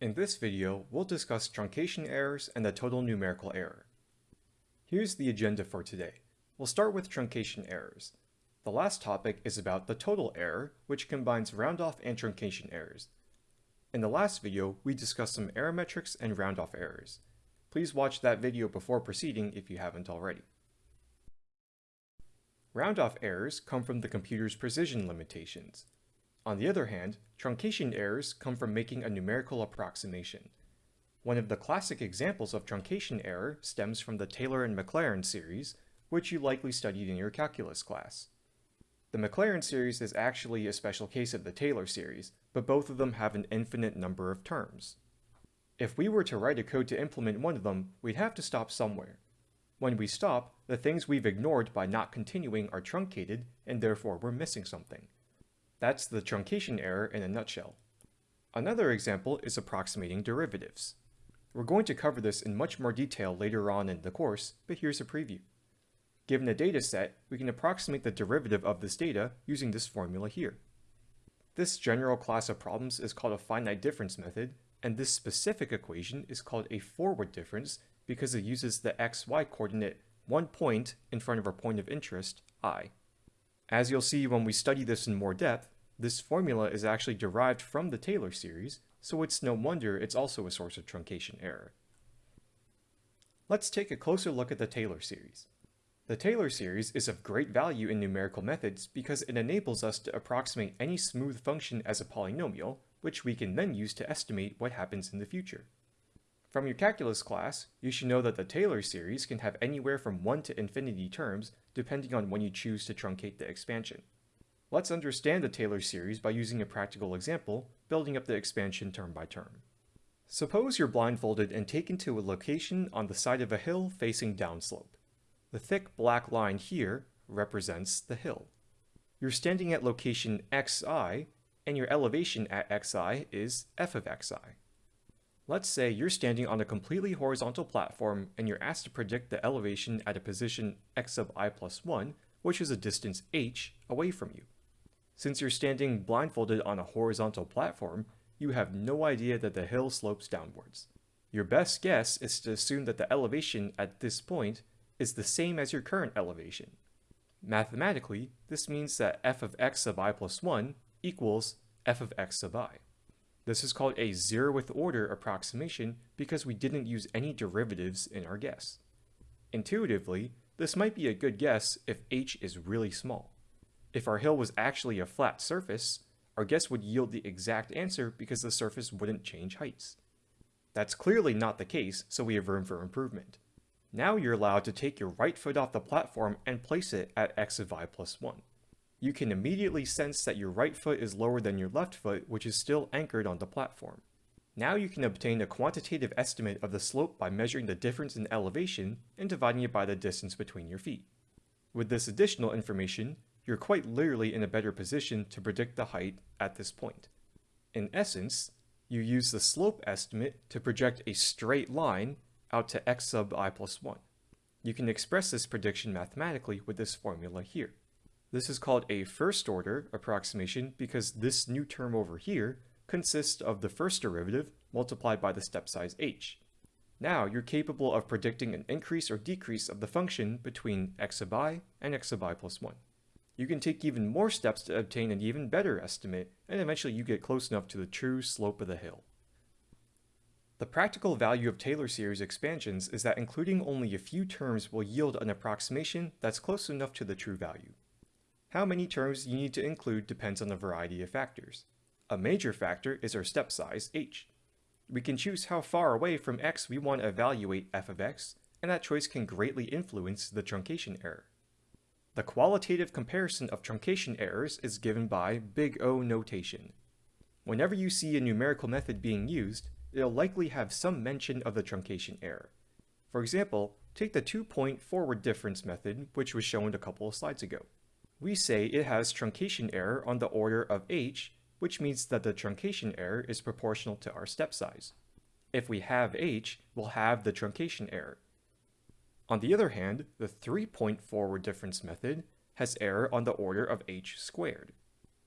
In this video, we'll discuss truncation errors and the total numerical error. Here's the agenda for today. We'll start with truncation errors. The last topic is about the total error, which combines roundoff and truncation errors. In the last video, we discussed some error metrics and roundoff errors. Please watch that video before proceeding if you haven't already. Roundoff errors come from the computer's precision limitations. On the other hand, truncation errors come from making a numerical approximation. One of the classic examples of truncation error stems from the Taylor and Maclaurin series, which you likely studied in your calculus class. The Maclaurin series is actually a special case of the Taylor series, but both of them have an infinite number of terms. If we were to write a code to implement one of them, we'd have to stop somewhere. When we stop, the things we've ignored by not continuing are truncated, and therefore we're missing something. That's the truncation error in a nutshell. Another example is approximating derivatives. We're going to cover this in much more detail later on in the course, but here's a preview. Given a data set, we can approximate the derivative of this data using this formula here. This general class of problems is called a finite difference method, and this specific equation is called a forward difference because it uses the xy coordinate one point in front of our point of interest, i. As you'll see when we study this in more depth, this formula is actually derived from the Taylor series, so it's no wonder it's also a source of truncation error. Let's take a closer look at the Taylor series. The Taylor series is of great value in numerical methods because it enables us to approximate any smooth function as a polynomial, which we can then use to estimate what happens in the future. From your calculus class, you should know that the Taylor series can have anywhere from 1 to infinity terms depending on when you choose to truncate the expansion. Let's understand the Taylor series by using a practical example, building up the expansion term by term. Suppose you're blindfolded and taken to a location on the side of a hill facing downslope. The thick black line here represents the hill. You're standing at location xi, and your elevation at xi is f of xi. Let's say you're standing on a completely horizontal platform and you're asked to predict the elevation at a position x sub i plus 1, which is a distance h away from you. Since you're standing blindfolded on a horizontal platform, you have no idea that the hill slopes downwards. Your best guess is to assume that the elevation at this point is the same as your current elevation. Mathematically, this means that f of x sub i plus 1 equals f of x sub i. This is called a zeroth order approximation because we didn't use any derivatives in our guess. Intuitively, this might be a good guess if h is really small. If our hill was actually a flat surface, our guess would yield the exact answer because the surface wouldn't change heights. That's clearly not the case, so we have room for improvement. Now you're allowed to take your right foot off the platform and place it at x of i plus 1. You can immediately sense that your right foot is lower than your left foot, which is still anchored on the platform. Now you can obtain a quantitative estimate of the slope by measuring the difference in elevation and dividing it by the distance between your feet. With this additional information, you're quite literally in a better position to predict the height at this point. In essence, you use the slope estimate to project a straight line out to x sub i plus 1. You can express this prediction mathematically with this formula here. This is called a first order approximation because this new term over here consists of the first derivative multiplied by the step size h. Now you're capable of predicting an increase or decrease of the function between x sub i and x sub i plus 1 you can take even more steps to obtain an even better estimate, and eventually you get close enough to the true slope of the hill. The practical value of Taylor series expansions is that including only a few terms will yield an approximation that's close enough to the true value. How many terms you need to include depends on a variety of factors. A major factor is our step size, h. We can choose how far away from x we want to evaluate f of x, and that choice can greatly influence the truncation error. The qualitative comparison of truncation errors is given by big O notation. Whenever you see a numerical method being used, it'll likely have some mention of the truncation error. For example, take the two-point forward difference method, which was shown a couple of slides ago. We say it has truncation error on the order of h, which means that the truncation error is proportional to our step size. If we have h, we'll have the truncation error. On the other hand, the three-point forward difference method has error on the order of h squared.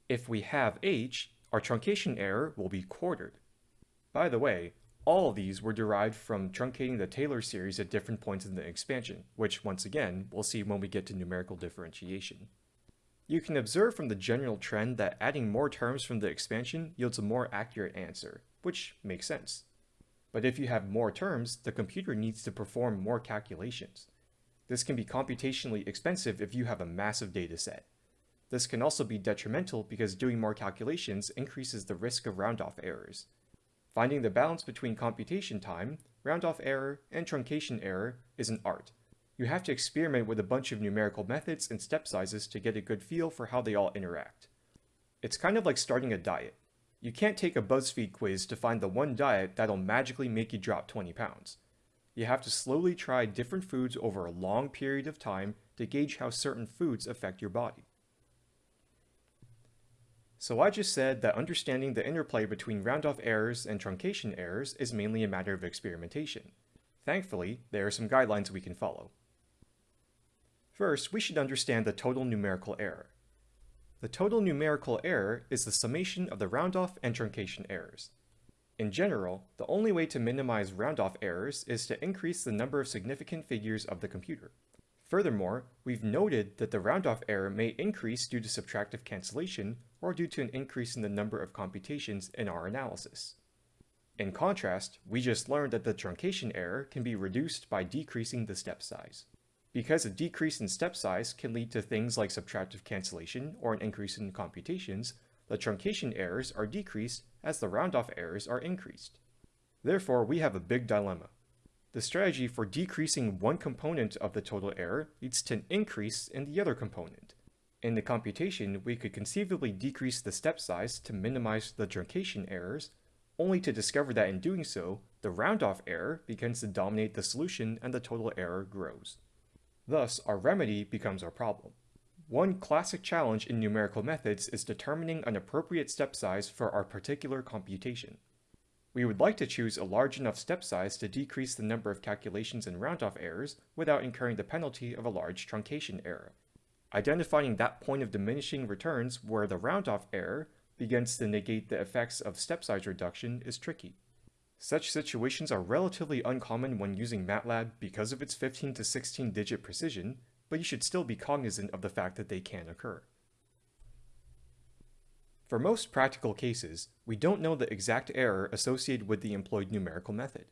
If we have h, our truncation error will be quartered. By the way, all these were derived from truncating the Taylor series at different points in the expansion, which once again, we'll see when we get to numerical differentiation. You can observe from the general trend that adding more terms from the expansion yields a more accurate answer, which makes sense. But if you have more terms, the computer needs to perform more calculations. This can be computationally expensive if you have a massive dataset. This can also be detrimental because doing more calculations increases the risk of round-off errors. Finding the balance between computation time, round-off error, and truncation error is an art. You have to experiment with a bunch of numerical methods and step sizes to get a good feel for how they all interact. It's kind of like starting a diet. You can't take a BuzzFeed quiz to find the one diet that'll magically make you drop 20 pounds. You have to slowly try different foods over a long period of time to gauge how certain foods affect your body. So I just said that understanding the interplay between round-off errors and truncation errors is mainly a matter of experimentation. Thankfully, there are some guidelines we can follow. First, we should understand the total numerical error. The total numerical error is the summation of the round-off and truncation errors. In general, the only way to minimize round-off errors is to increase the number of significant figures of the computer. Furthermore, we've noted that the round-off error may increase due to subtractive cancellation or due to an increase in the number of computations in our analysis. In contrast, we just learned that the truncation error can be reduced by decreasing the step size. Because a decrease in step size can lead to things like subtractive cancellation or an increase in computations, the truncation errors are decreased as the round-off errors are increased. Therefore, we have a big dilemma. The strategy for decreasing one component of the total error leads to an increase in the other component. In the computation, we could conceivably decrease the step size to minimize the truncation errors, only to discover that in doing so, the round-off error begins to dominate the solution and the total error grows. Thus, our remedy becomes our problem. One classic challenge in numerical methods is determining an appropriate step size for our particular computation. We would like to choose a large enough step size to decrease the number of calculations and round-off errors without incurring the penalty of a large truncation error. Identifying that point of diminishing returns where the round-off error begins to negate the effects of step size reduction is tricky. Such situations are relatively uncommon when using MATLAB because of its 15 to 16 digit precision, but you should still be cognizant of the fact that they can occur. For most practical cases, we don't know the exact error associated with the employed numerical method.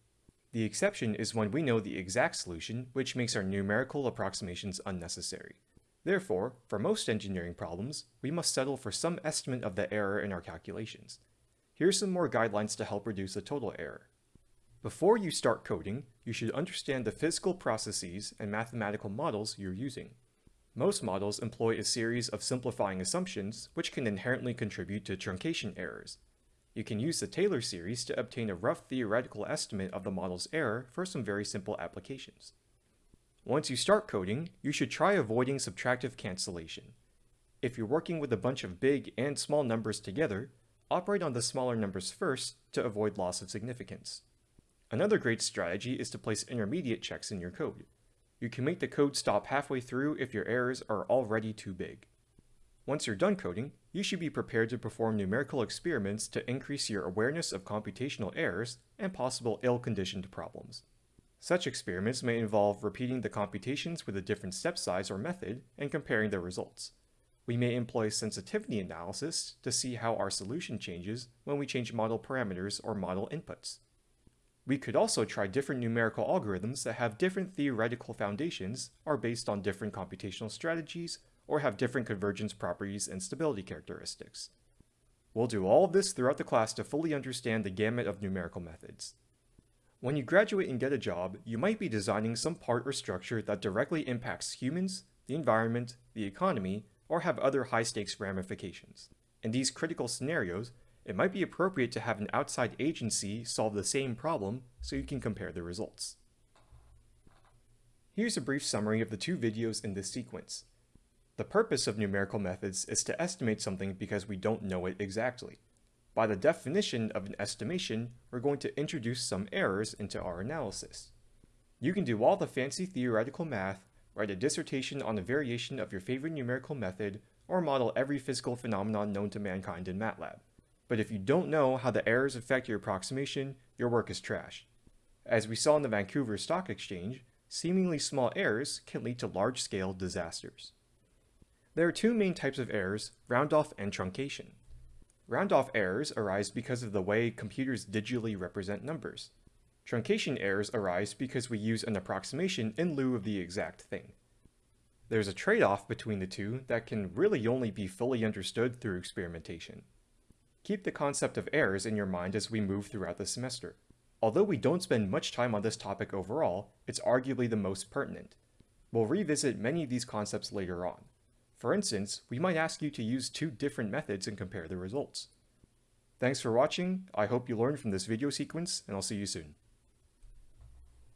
The exception is when we know the exact solution, which makes our numerical approximations unnecessary. Therefore, for most engineering problems, we must settle for some estimate of the error in our calculations. Here are some more guidelines to help reduce the total error. Before you start coding, you should understand the physical processes and mathematical models you're using. Most models employ a series of simplifying assumptions, which can inherently contribute to truncation errors. You can use the Taylor series to obtain a rough theoretical estimate of the model's error for some very simple applications. Once you start coding, you should try avoiding subtractive cancellation. If you're working with a bunch of big and small numbers together, operate on the smaller numbers first to avoid loss of significance. Another great strategy is to place intermediate checks in your code. You can make the code stop halfway through if your errors are already too big. Once you're done coding, you should be prepared to perform numerical experiments to increase your awareness of computational errors and possible ill-conditioned problems. Such experiments may involve repeating the computations with a different step size or method and comparing the results. We may employ sensitivity analysis to see how our solution changes when we change model parameters or model inputs. We could also try different numerical algorithms that have different theoretical foundations, are based on different computational strategies, or have different convergence properties and stability characteristics. We'll do all of this throughout the class to fully understand the gamut of numerical methods. When you graduate and get a job, you might be designing some part or structure that directly impacts humans, the environment, the economy, or have other high-stakes ramifications. In these critical scenarios, it might be appropriate to have an outside agency solve the same problem so you can compare the results. Here's a brief summary of the two videos in this sequence. The purpose of numerical methods is to estimate something because we don't know it exactly. By the definition of an estimation, we're going to introduce some errors into our analysis. You can do all the fancy theoretical math, write a dissertation on a variation of your favorite numerical method, or model every physical phenomenon known to mankind in MATLAB. but if you don't know how the errors affect your approximation, your work is trash. As we saw in the Vancouver Stock Exchange, seemingly small errors can lead to large-scale disasters. There are two main types of errors, round-off and truncation. Round-off errors arise because of the way computers digitally represent numbers. Truncation errors arise because we use an approximation in lieu of the exact thing. There's a trade-off between the two that can really only be fully understood through experimentation. Keep the concept of errors in your mind as we move throughout the semester. Although we don't spend much time on this topic overall, it's arguably the most pertinent. We'll revisit many of these concepts later on. For instance, we might ask you to use two different methods and compare the results. Thanks for watching, I hope you learned from this video sequence, and I'll see you soon.